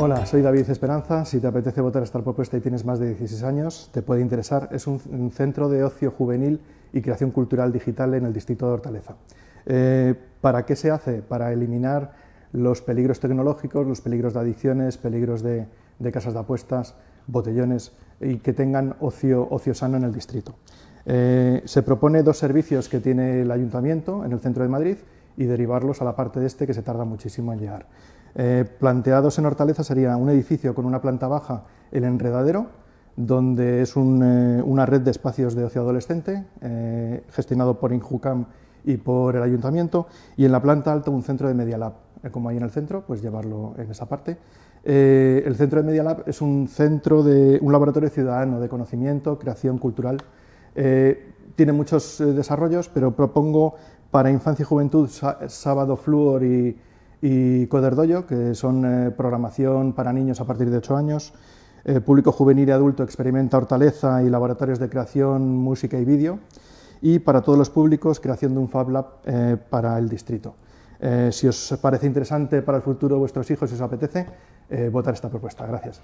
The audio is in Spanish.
Hola, soy David Esperanza. Si te apetece votar esta propuesta y tienes más de 16 años, te puede interesar. Es un, centro de ocio juvenil y creación cultural digital en el distrito de Hortaleza. Eh, ¿Para qué se hace? Para eliminar los peligros tecnológicos, los peligros de adicciones, peligros de, de casas de apuestas, botellones y que tengan ocio, ocio sano en el distrito. Eh, se propone dos servicios que tiene el Ayuntamiento en el centro de Madrid y derivarlos a la parte de este que se tarda muchísimo en llegar. Eh, planteados en Hortaleza sería un edificio con una planta baja, el Enredadero, donde es eh, una red de espacios de ocio adolescente, eh, gestionado por Injucam y por el Ayuntamiento, y en la planta alta un centro de Media Lab, como hay en el centro, pues llevarlo en esa parte. El centro de Media Lab es un centro de un laboratorio ciudadano de conocimiento, creación cultural. Tiene muchos desarrollos, pero propongo para infancia y juventud Sábado Fluor y, y Coderdoyo, que son programación para niños a partir de 8 años, eh, público juvenil y adulto experimenta Hortaleza y laboratorios de creación, música y vídeo, y para todos los públicos, creación de un Fab Lab eh, para el distrito. Eh, si os parece interesante para el futuro de vuestros hijos, si os apetece, eh, votar esta propuesta. Gracias.